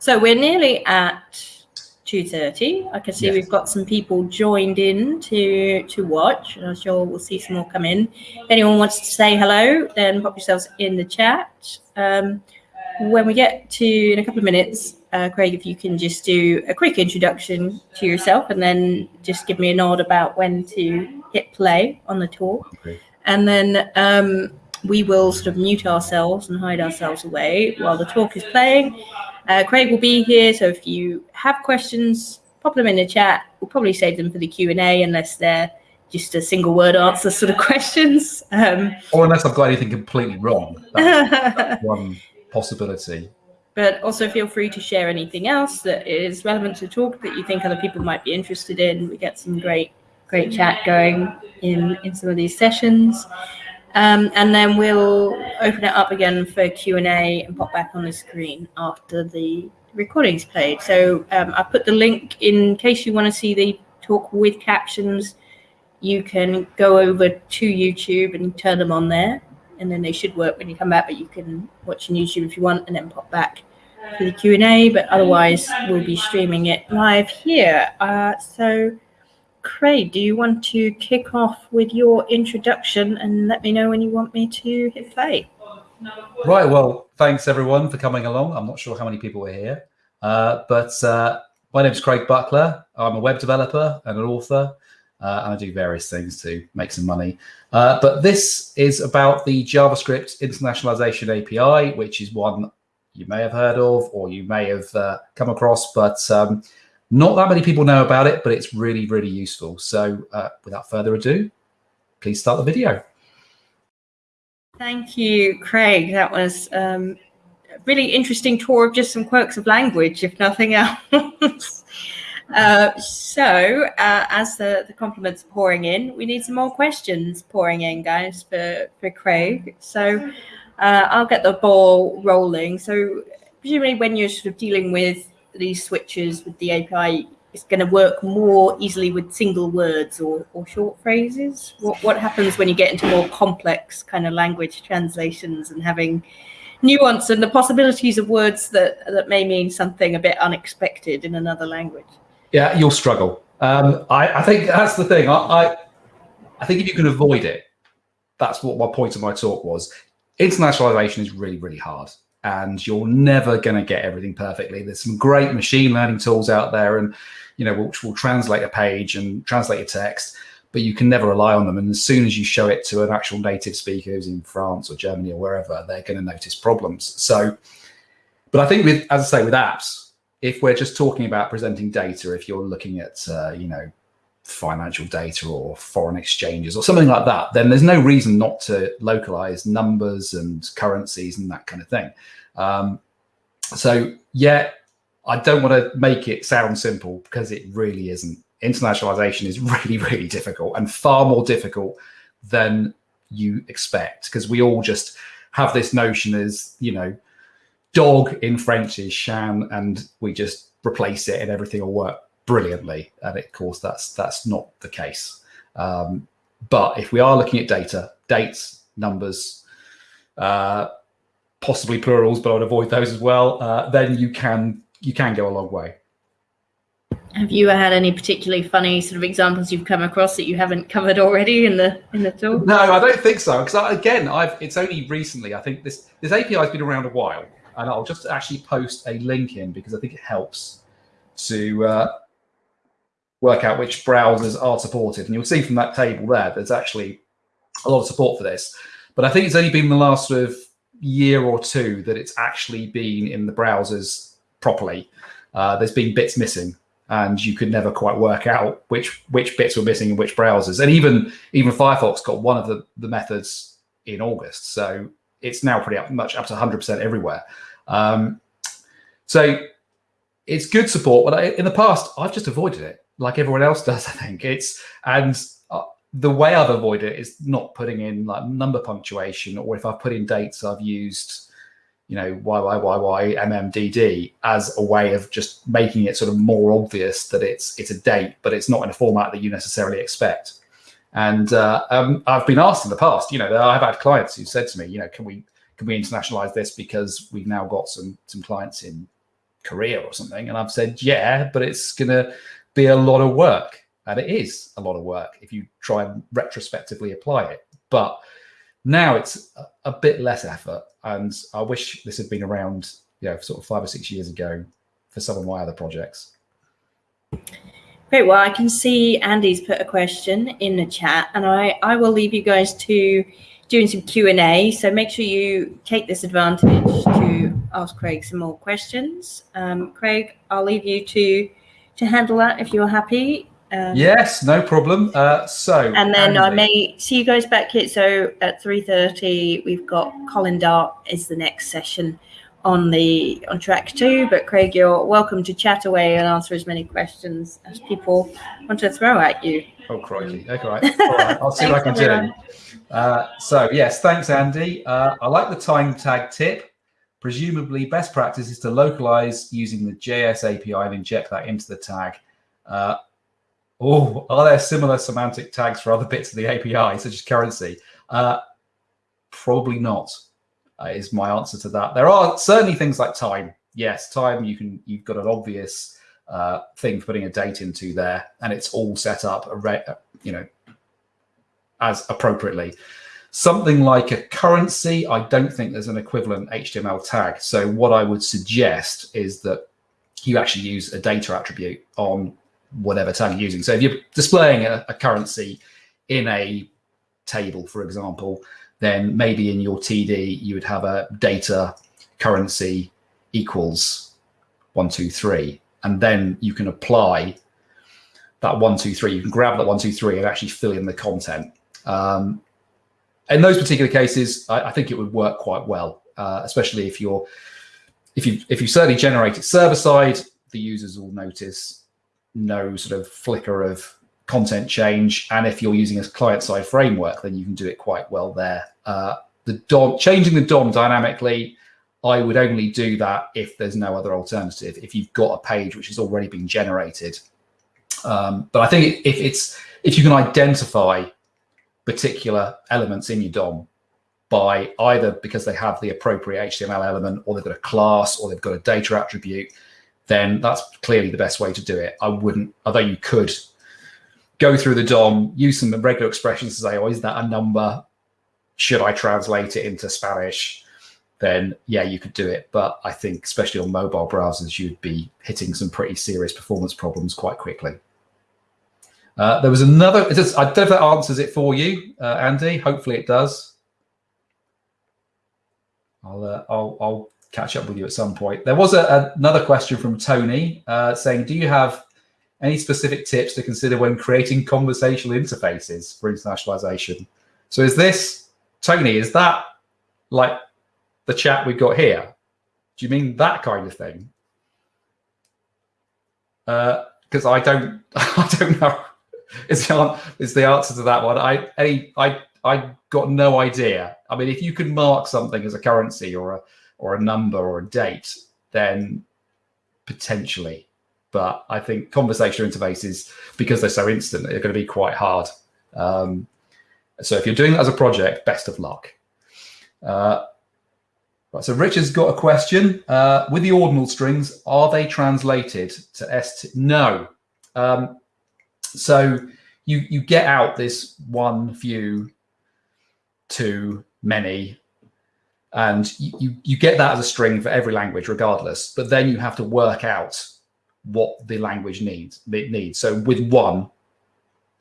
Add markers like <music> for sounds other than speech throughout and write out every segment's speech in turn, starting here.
So we're nearly at 2.30. I can see Yes. we've got some people joined in to to watch. and I'm sure we'll see some more come in. If anyone wants to say hello, then pop yourselves in the chat. Um, when we get to in a couple of minutes, uh, Craig, if you can just do a quick introduction to yourself and then just give me a nod about when to hit play on the talk. Okay. And then um, we will sort of mute ourselves and hide ourselves away while the talk is playing. Uh, Craig will be here, so if you have questions, pop them in the chat. We'll probably save them for the Q and A, unless they're just a single word answer sort of <laughs> questions. Um, Or unless I've got anything completely wrong. That's <laughs> one possibility. but also feel free to share anything else that is relevant to talk that you think other people might be interested in. We get some great, great chat going in in some of these sessions. Um, and then we'll open it up again for Q and pop back on the screen after the recording's played. So um, I put the link in case you want to see the talk with captions. You can go over to YouTube and turn them on there, and then they should work when you come back. But you can watch on YouTube if you want, and then pop back for the Q and A. But otherwise, we'll be streaming it live here. Uh, so. Craig, do you want to kick off with your introduction and let me know when you want me to hit play? Right. Well, thanks everyone for coming along. I'm not sure how many people were here, uh, but uh, my name is Craig Buckler. I'm a web developer and an author, uh, and I do various things to make some money. Uh, but this is about the JavaScript internationalization API, which is one you may have heard of or you may have uh, come across, but um, not that many people know about it. But it's really, really useful. So, uh, without further ado, please start the video. Thank you, Craig. That was um, a really interesting tour of just some quirks of language, if nothing <laughs> else. uh, so, uh, as the, the compliments are pouring in, we need some more questions pouring in, guys, for, for Craig. So, uh, I'll get the ball rolling. So, presumably, when you're sort of dealing with these switches with the API, is going to work more easily with single words or, or short phrases. What, what happens when you get into more complex kind of language translations and having nuance and the possibilities of words that, that may mean something a bit unexpected in another language? Yeah, you'll struggle. Um, I, I think that's the thing. I, I, I think if you can avoid it, that's what my point of my talk was. Internationalization is really, really hard, and you're never going to get everything perfectly. There's some great machine learning tools out there, and you know, which will translate a page and translate a text, but you can never rely on them. And as soon as you show it to an actual native speaker who's in France or Germany or wherever, they're going to notice problems. So, but I think with, as I say, with apps, if we're just talking about presenting data, if you're looking at, uh, you know, financial data or foreign exchanges or something like that, then there's no reason not to localize numbers and currencies and that kind of thing. Um, so yeah, I don't want to make it sound simple because it really isn't. Internationalization is <laughs> really, really difficult and far more difficult than you expect because we all just have this notion as, you know, dog in French is chien and we just replace it and everything will work brilliantly. And of course, that's that's not the case. Um, but if we are looking at data, dates, numbers, uh, possibly plurals, but I would avoid those as well. Uh, then you can you can go a long way. Have you had any particularly funny sort of examples you've come across that you haven't covered already in the in the talk? No, I don't think so. Because again, I've it's only recently. I think this this API has been around a while, and I'll just actually post a link in because I think it helps to uh, work out which browsers are supported. And you'll see from that table there, there's actually a lot of support for this. But I think it's only been the last sort of year or two that it's actually been in the browsers properly. Uh, there's been bits missing, and you could never quite work out which which bits were missing in which browsers. And even even Firefox got one of the, the methods in August, so it's now pretty up, much up to 100% everywhere. Um, so it's good support, but I, in the past I've just avoided it, like everyone else does. <laughs> I think it's and uh, the way I've avoided it is not putting in like number punctuation, or if I've put in dates, I've used you know YYYY MMDD as a way of just making it sort of more obvious that it's it's a date, but it's not in a format that you necessarily expect. And uh, um, I've been asked in the past, you know, I've had clients who said to me, you know, can we can we internationalize this because we've now got some some clients in Korea or something. And I've said, yeah, but it's going to be a lot of work. And it is a lot of work if you try and retrospectively apply it. But now it's a, bit less effort. And I wish this had been around, you know, sort of five or six years ago for some of my other projects. Great. Well, I can see Andy's put a question in the chat, and I, I will leave you guys to doing some Q&A. So make sure you take this advantage to ask Craig some more questions. Um, Craig, I'll leave you to to handle that if you're happy. Um, yes, no problem. Uh, so, and then Andy. I may see you guys back here. So at three thirty, we've got Colin Dart is the next session on the on track two. But Craig, you're welcome to chat away and answer as many questions as people want to throw at you. Oh, crikey! Okay, all right. I'll see what I can everyone. do. Uh, so yes, thanks, Andy. Uh, I like the time tag tip. Presumably, best practice is to localize using the JS API and inject that into the tag. Uh, oh, are there similar semantic tags for other bits of the API, such as currency? Uh, probably not uh, is my answer to that. There are certainly things like time. Yes, time you can you've got an obvious uh, thing for putting a date into there, and it's all set up, uh, you know, as appropriately. Something like a currency, I don't think there's an equivalent HTML tag. So what I would suggest is that you actually use a data attribute on whatever tag you're using. So if you're displaying a, a currency in a table, for example, then maybe in your TD you would have a data currency equals one, two, three. And then you can apply that one, two, three. You can grab that one, two, three and actually fill in the content. Um, in those particular cases, I, I, think it would work quite well, uh, especially if you're if you if you certainly generate it server side, the users will notice no sort of flicker of content change. And if you're using a client side framework, then you can do it quite well there. Uh, the DOM, changing the DOM dynamically, I would only do that if there's no other alternative. If you've got a page which has already been generated, um, but I think if it's if you can identify particular elements in your DOM by either because they have the appropriate HTML element or they've got a class or they've got a data attribute, then that's clearly the best way to do it. I wouldn't, although you could go through the DOM, use some regular expressions to say, oh, is that a number? Should I translate it into Spanish? Then yeah, you could do it. But I think especially on mobile browsers, you'd be hitting some pretty serious performance problems quite quickly. Uh, there was another, I don't know if that answers it for you, uh, Andy. Hopefully it does. I'll, uh, I'll, I'll catch up with you at some point. There was a, another question from Tony uh, saying, do you have any specific tips to consider when creating conversational interfaces for internationalization? So is this, Tony, is that like the chat we've got here? Do you mean that kind of thing? Because uh, I don't, <laughs> I don't know. <laughs> Is the, the answer to that one? I, any, I, I got no idea. I mean, if you can mark something as a currency or a, or a number or a date, then potentially but I think conversational interfaces, because they're so instant, they're going to be quite hard. Um, so if you're doing that as a project, best of luck. Uh, right, so Richard's got a question. Uh, with the ordinal strings, are they translated to ST? No. Um, so you, you get out this one, view two, many, and you, you, you get that as a string for every language regardless, but then you have to work out what the language needs. It needs. So with one,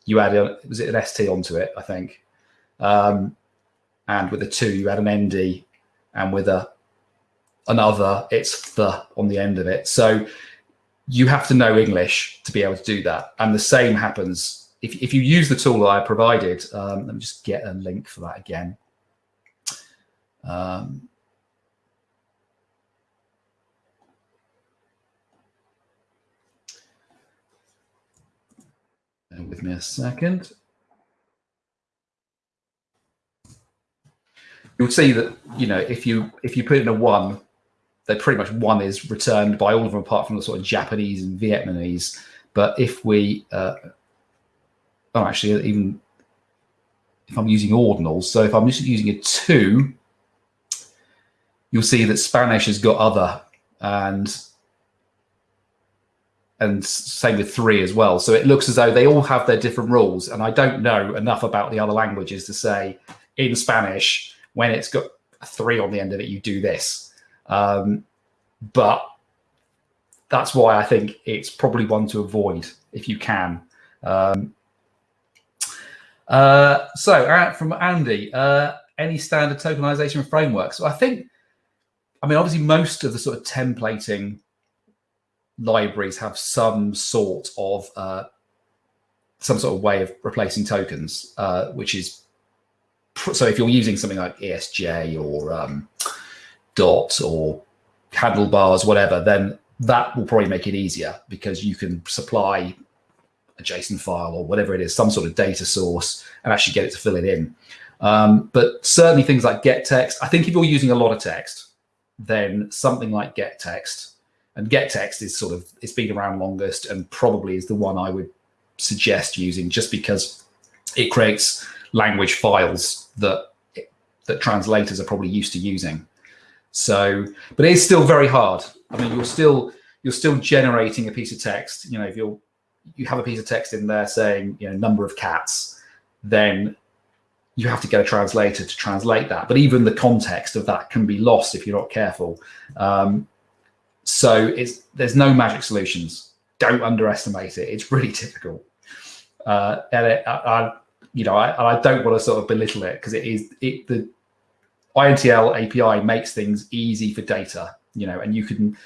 you add a was it an st onto it, I think, um, and with a two, you add an nd, and with a another, it's the on the end of it. So you have to know English to be able to do that. And the same happens if, if you use the tool that I provided. Um, let me just get a link for that again. Um, with me a second. You'll see that, you know, if you if you put in a one, they pretty much one is returned by all of them apart from the sort of Japanese and Vietnamese. But if we, uh, oh, actually, even if I'm using ordinals, so if I'm just using a two, you'll see that Spanish has got other and and same with three as well. So it looks as though they all have their different rules. And I don't know enough about the other languages to say in Spanish, when it's got a three on the end of it, you do this. Um, but that's why I think it's probably one to avoid if you can. Um, uh, so from Andy, uh, any standard tokenization frameworks? So I think, I mean, obviously most of the sort of templating libraries have some sort of uh, some sort of way of replacing tokens, uh, which is so if you're using something like ESJ or um, Dot or handlebars, whatever, then that will probably make it easier because you can supply a JSON file or whatever it is, some sort of data source, and actually get it to fill it in. Um, but certainly things like get text, I think if you're using a lot of text, then something like get text and get text is sort of it's been around longest and probably is the one I would suggest using just because it creates language files that that translators are probably used to using. So, but it is still very hard. I mean, you're still you're still generating a piece of text. You know, if you're you have a piece of text in there saying you know number of cats, then you have to get a translator to translate that. But even the context of that can be lost if you're not careful. Um, so it's there's no magic solutions. Don't underestimate it. It's really <laughs> difficult. Uh, and it, I, I, you know, I, I don't want to sort of belittle it because it is it the INTL API makes things easy for data. You know, and you can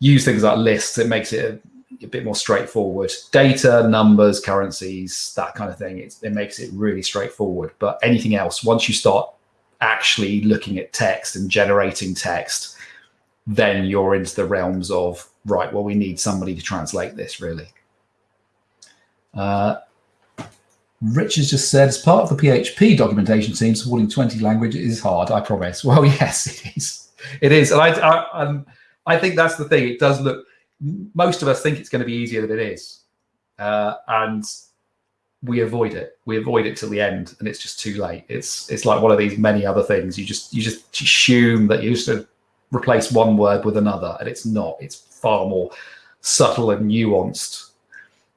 use things like lists. It makes it a, a bit more straightforward. Data, numbers, currencies, that kind of thing. It's, it makes it really straightforward. But anything else, once you start actually looking at text and generating text, then you're into the realms of right. Well, we need somebody to translate this really. Uh, Rich has just said, as part of the PHP documentation team, supporting 20 languages is hard, I promise. <laughs> Well, yes, it is. It is. And I, I, um, I think that's the thing. It does look, most of us think it's going to be easier than it is. Uh, and we avoid it. We avoid it till the end and it's just too late. It's it's like one of these many other things. You just you just assume that you just replace one word with another and it's not. It's far more subtle and nuanced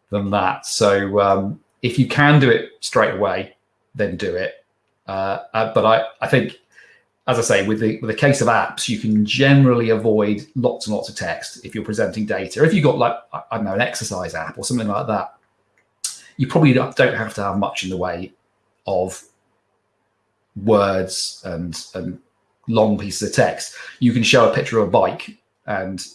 than that. So um, if you can do it straight away, then do it. Uh, uh, but I, I think, as I say, with the with the case of apps, you can generally avoid lots and lots of text if you're presenting data. If you've got like I don't know an exercise app or something like that, you probably don't have to have much in the way of words and and long pieces of text. You can show a picture of a bike and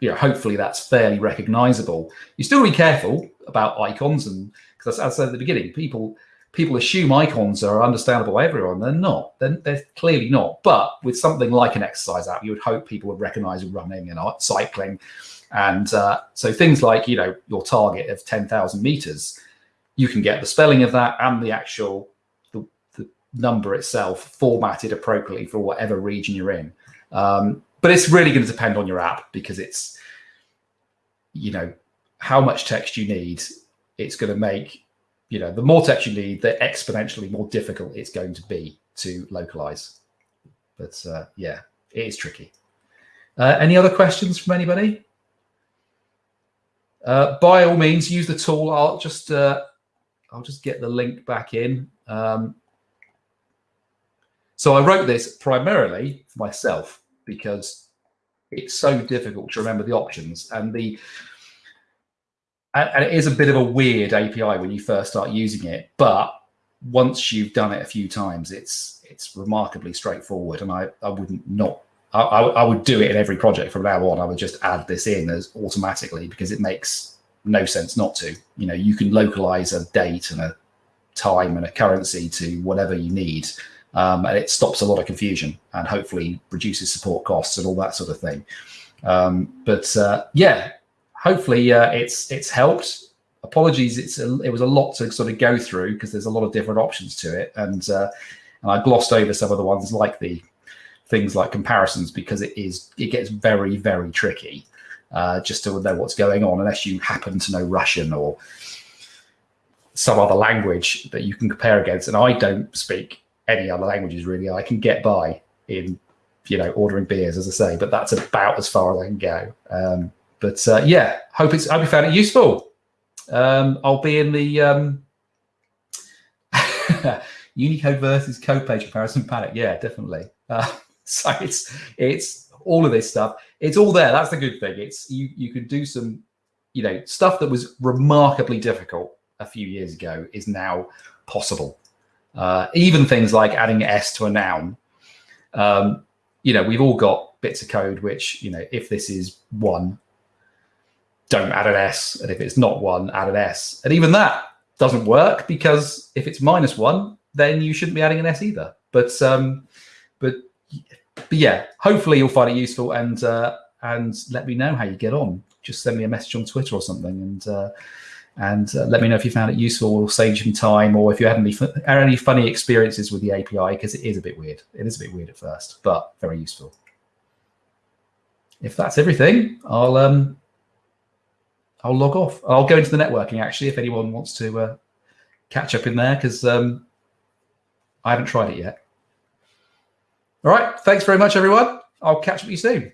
you know, hopefully that's fairly recognizable. You still be careful about icons and because as I said at the beginning, people people assume icons are understandable by everyone. They're not. They're, they're, clearly not. But with something like an exercise app, you would hope people would recognize running and cycling. And uh, so things like, you know, your target of 10,000 meters, you can get the spelling of that and the actual the, the number itself formatted appropriately for whatever region you're in. Um, but it's really going to depend on your app because it's, you know, how much text you need it's going to make, you know, the more text you need, the exponentially more difficult it's going to be to localize. But uh, yeah, it is tricky. Uh, any other questions from anybody? Uh, by all means, use the tool. I'll just uh, I'll just get the link back in. Um, so I wrote this primarily for myself because it's so difficult to remember the options and the and, and it is a bit of a weird API when you first start using it, but once you've done it a few times, it's it's remarkably straightforward. And I, I wouldn't not I, I would do it in every project from now on. I would just add this in as automatically because it makes no sense not to. You know, you can localize a date and a time and a currency to whatever you need. Um, and it stops a lot of confusion and hopefully reduces support costs and all that sort of thing. Um, but uh, yeah, hopefully uh, it's it's helped. Apologies, it's a, it was a lot to sort of go through because there's a lot of different options to it, and uh, and I glossed over some of the ones like the things like comparisons because it is it gets very very tricky uh, just to know what's going on unless you happen to know Russian or some other language that you can compare against. And I don't speak any other languages really. I can get by in you know ordering beers as I say, but that's about as far as I can go. Um, but uh, yeah, hope it's hope you found it useful. Um, I'll be in the um, <laughs> Unicode versus code page comparison panic. Yeah, definitely. Uh, <laughs> so it's it's all of this stuff. It's all there. That's the good thing. It's you you can do some, you know, stuff that was remarkably difficult a few years ago is now possible. Uh, even things like adding s to a noun. Um, you know, we've all got bits of code which, you know, if this is one, don't add an s, and if it's not one, add an s. And even that doesn't work because if it's minus one, then you shouldn't be adding an S either. But um, but but yeah, hopefully you'll find it useful and uh, and let me know how you get on. Just send me a message on Twitter or something and uh, and uh, let me know if you found it useful or saved you some time or if you had any any funny experiences with the API because it is a bit weird. It is a bit weird at first, but very useful. If that's everything, I'll um I'll log off. I'll go into the networking actually if anyone wants to uh, catch up in there because um, I haven't tried it yet. All right. Thanks very much, everyone. I'll catch up with you soon.